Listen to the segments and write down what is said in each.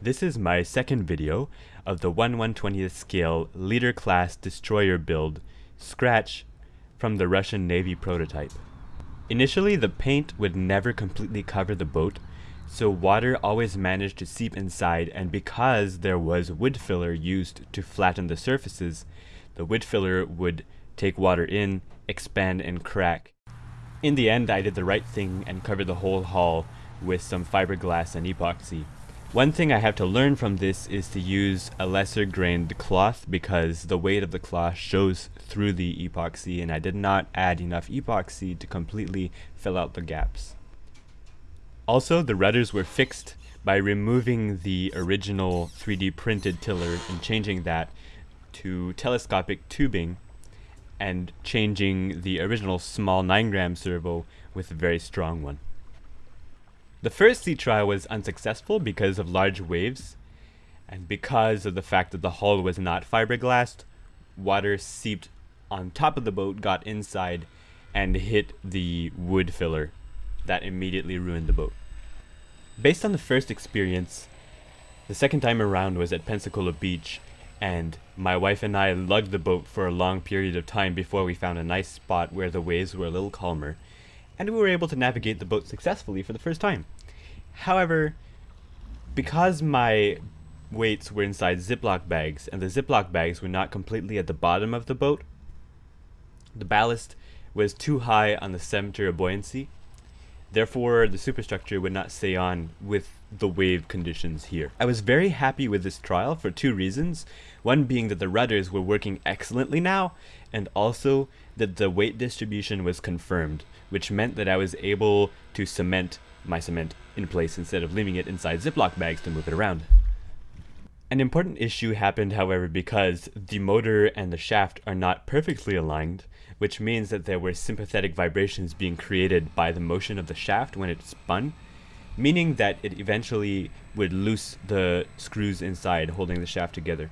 This is my second video of the 1 120th scale leader class destroyer build, Scratch, from the Russian Navy prototype. Initially the paint would never completely cover the boat, so water always managed to seep inside and because there was wood filler used to flatten the surfaces, the wood filler would take water in, expand and crack. In the end I did the right thing and covered the whole hull with some fiberglass and epoxy. One thing I have to learn from this is to use a lesser grained cloth because the weight of the cloth shows through the epoxy and I did not add enough epoxy to completely fill out the gaps. Also, the rudders were fixed by removing the original 3D printed tiller and changing that to telescopic tubing and changing the original small 9 gram servo with a very strong one. The first sea trial was unsuccessful because of large waves, and because of the fact that the hull was not fiberglass, water seeped on top of the boat, got inside, and hit the wood filler. That immediately ruined the boat. Based on the first experience, the second time around was at Pensacola Beach, and my wife and I lugged the boat for a long period of time before we found a nice spot where the waves were a little calmer and we were able to navigate the boat successfully for the first time. However, because my weights were inside Ziploc bags and the Ziploc bags were not completely at the bottom of the boat, the ballast was too high on the center of buoyancy. Therefore, the superstructure would not stay on with the wave conditions here. I was very happy with this trial for two reasons. One being that the rudders were working excellently now, and also that the weight distribution was confirmed, which meant that I was able to cement my cement in place instead of leaving it inside Ziploc bags to move it around. An important issue happened, however, because the motor and the shaft are not perfectly aligned, which means that there were sympathetic vibrations being created by the motion of the shaft when it spun, meaning that it eventually would loose the screws inside holding the shaft together.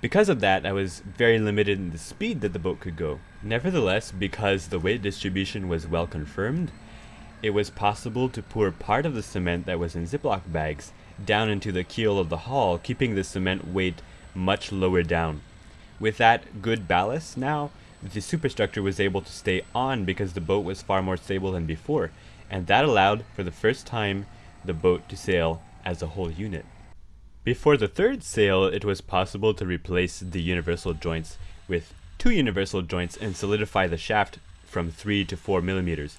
Because of that, I was very limited in the speed that the boat could go. Nevertheless, because the weight distribution was well confirmed, it was possible to pour part of the cement that was in Ziploc bags down into the keel of the hull, keeping the cement weight much lower down. With that good ballast now, the superstructure was able to stay on because the boat was far more stable than before, and that allowed, for the first time, the boat to sail as a whole unit. Before the third sail, it was possible to replace the universal joints with two universal joints and solidify the shaft from 3 to 4 millimeters.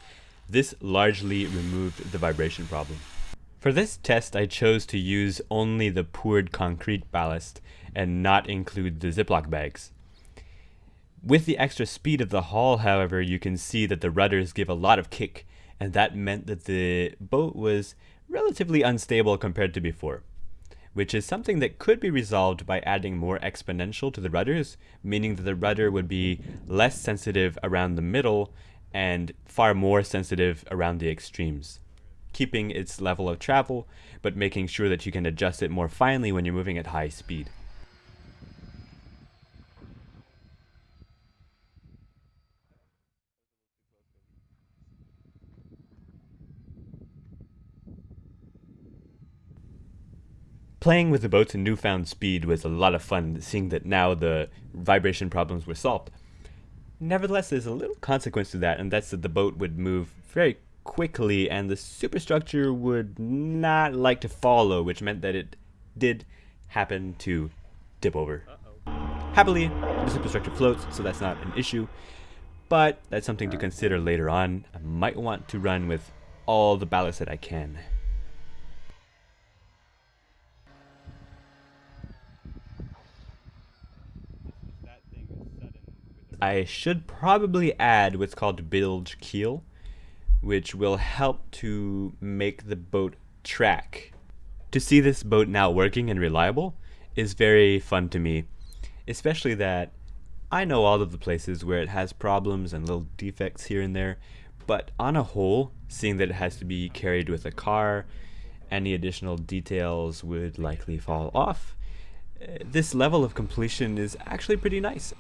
This largely removed the vibration problem. For this test, I chose to use only the poured concrete ballast and not include the Ziploc bags. With the extra speed of the hull, however, you can see that the rudders give a lot of kick, and that meant that the boat was relatively unstable compared to before, which is something that could be resolved by adding more exponential to the rudders, meaning that the rudder would be less sensitive around the middle and far more sensitive around the extremes, keeping its level of travel, but making sure that you can adjust it more finely when you're moving at high speed. Playing with the boats newfound speed was a lot of fun, seeing that now the vibration problems were solved. Nevertheless, there's a little consequence to that, and that's that the boat would move very quickly and the superstructure would not like to follow, which meant that it did happen to tip over. Uh -oh. Happily, the superstructure floats, so that's not an issue, but that's something to consider later on. I might want to run with all the ballast that I can. I should probably add what's called bilge keel, which will help to make the boat track. To see this boat now working and reliable is very fun to me, especially that I know all of the places where it has problems and little defects here and there, but on a whole, seeing that it has to be carried with a car, any additional details would likely fall off. Uh, this level of completion is actually pretty nice.